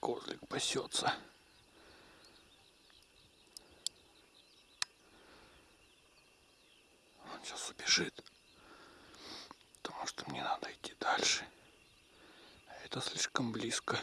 козлик пасется. Он сейчас убежит. Потому что мне надо идти дальше. А это слишком близко.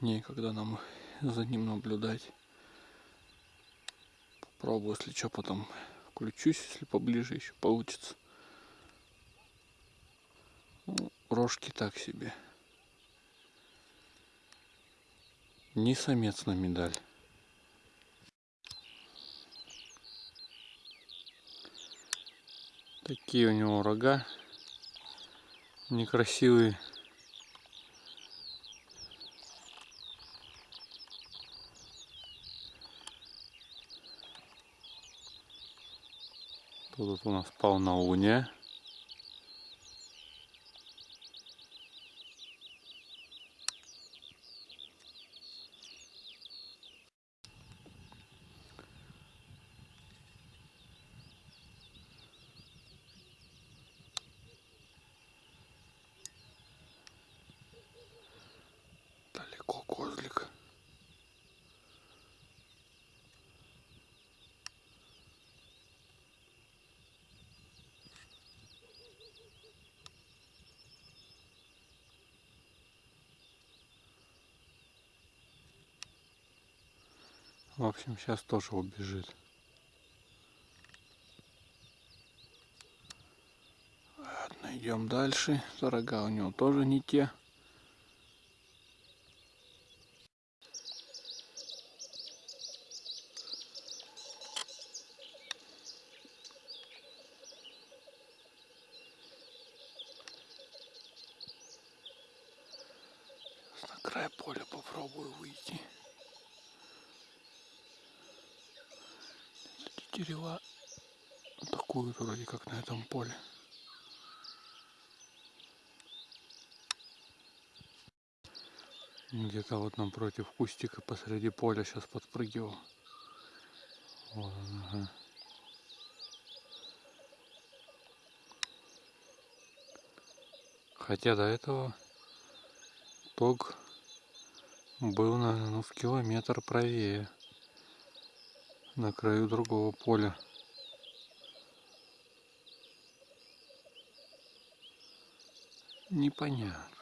Некогда нам за ним наблюдать. Попробую, если что, потом включусь, если поближе еще получится. Ну, рожки так себе. Не самец на медаль. Такие у него рога. Некрасивые. Тут у нас полнолуние. Далеко козлик. В общем, сейчас тоже убежит. Ладно, идем дальше. Рога у него тоже не те. Край поля попробую выйти. Дерева атакуют вроде как на этом поле. Где-то вот напротив кустика посреди поля сейчас подпрыгивал. Вот он, ага. Хотя до этого тог был, наверное, ну, в километр правее. На краю другого поля. Непонятно.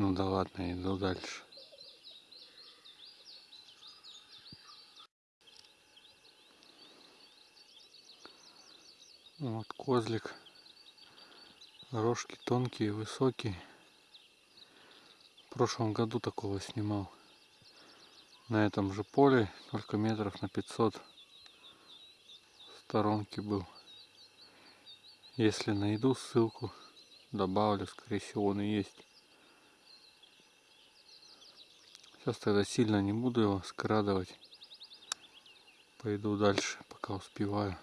Ну да ладно, иду дальше. Вот козлик. Рожки тонкие, высокие. В прошлом году такого снимал. На этом же поле, только метров на 500 в сторонке был. Если найду ссылку, добавлю, скорее всего он и есть. Сейчас тогда сильно не буду его скрадывать. Пойду дальше, пока успеваю.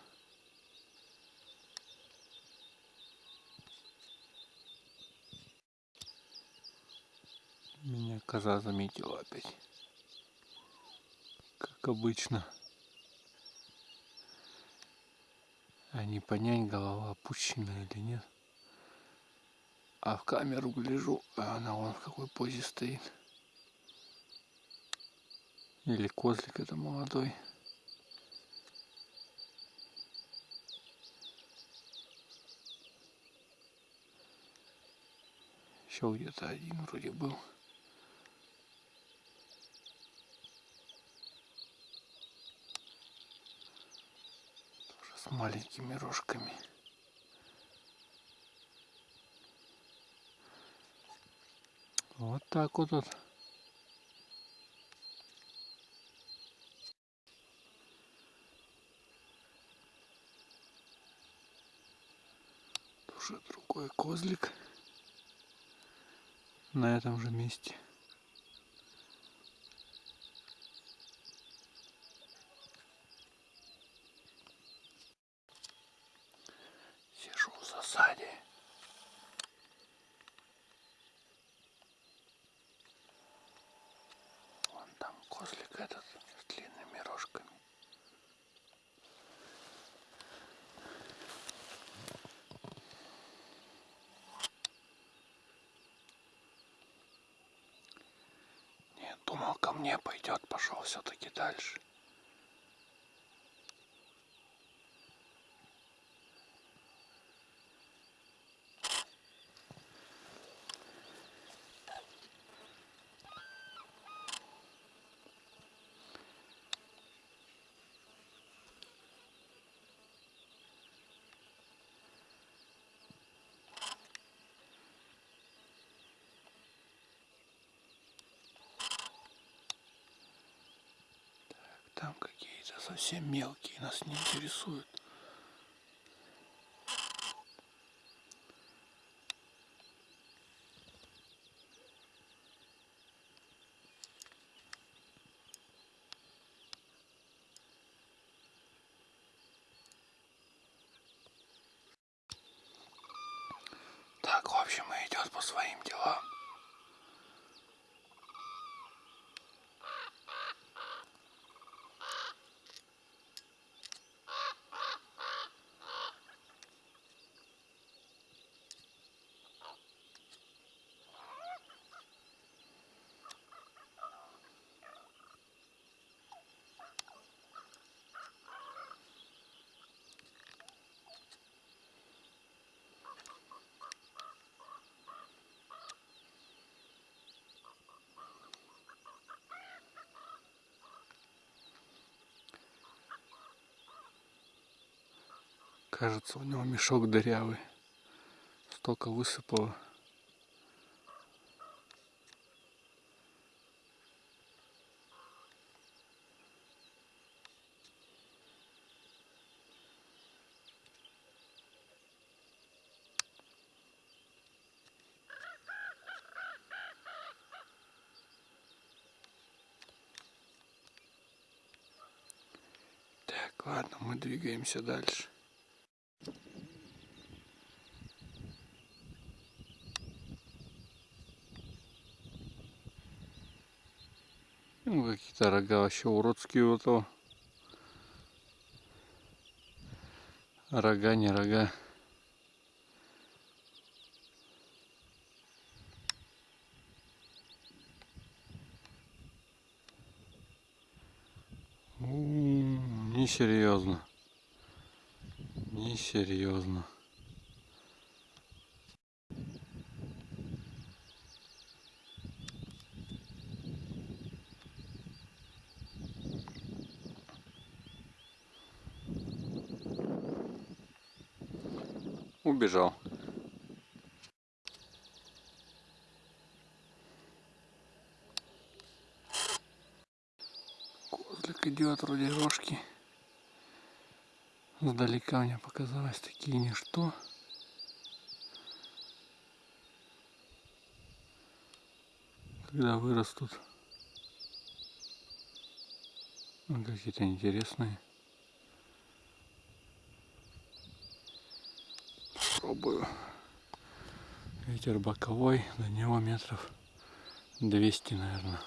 Меня коза заметила опять. Как обычно. А не понять, голова опущена или нет. А в камеру гляжу, а она вон в какой позе стоит. Или козлик это молодой. Еще где-то один вроде был. Тоже с маленькими рожками. Вот так вот. вот. Тоже другой козлик. на этом же месте. Сижу в засаде. Вон там козлик этот с длинными рожками. Нет, думал ко мне пойдет, пошел все-таки дальше. Там какие-то совсем мелкие, нас не интересуют. Так, в общем, идет по своим делам. Кажется, у него мешок дырявый. Столько высыпало. Так, ладно, мы двигаемся дальше. Какие-то рога вообще уродские у этого. Рога, не рога. Несерьезно. Несерьезно. Убежал. Козлик идет вроде рожки. Сдалека мне показалось такие ничто. Когда вырастут. Ну, какие-то интересные. Пробую. Ветер боковой, до него метров 200, наверное.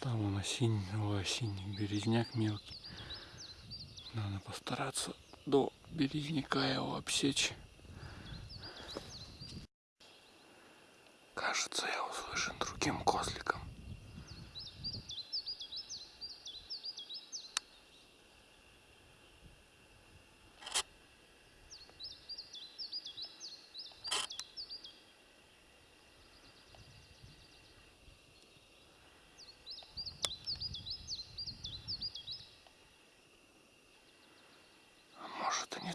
Там он осенний, ой, осенний березняк мелкий. Надо постараться до березняка его обсечь. Кажется, я услышан другим козликом.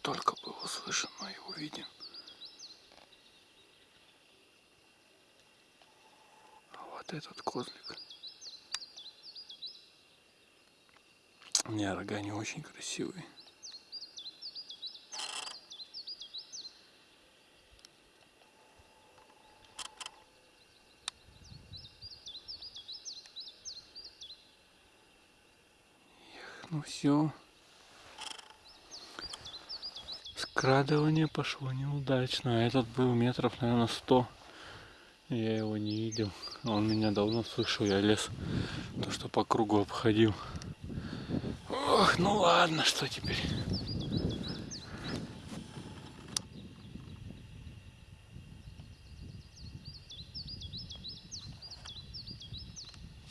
только был услышан и увиден. А вот этот козлик. У меня рога не очень красивые. Ну все. Скрадывание пошло неудачно. А этот был метров, наверное, сто. Я его не видел. Он меня давно слышал, я лес. То, что по кругу обходил. Ох, ну ладно, что теперь.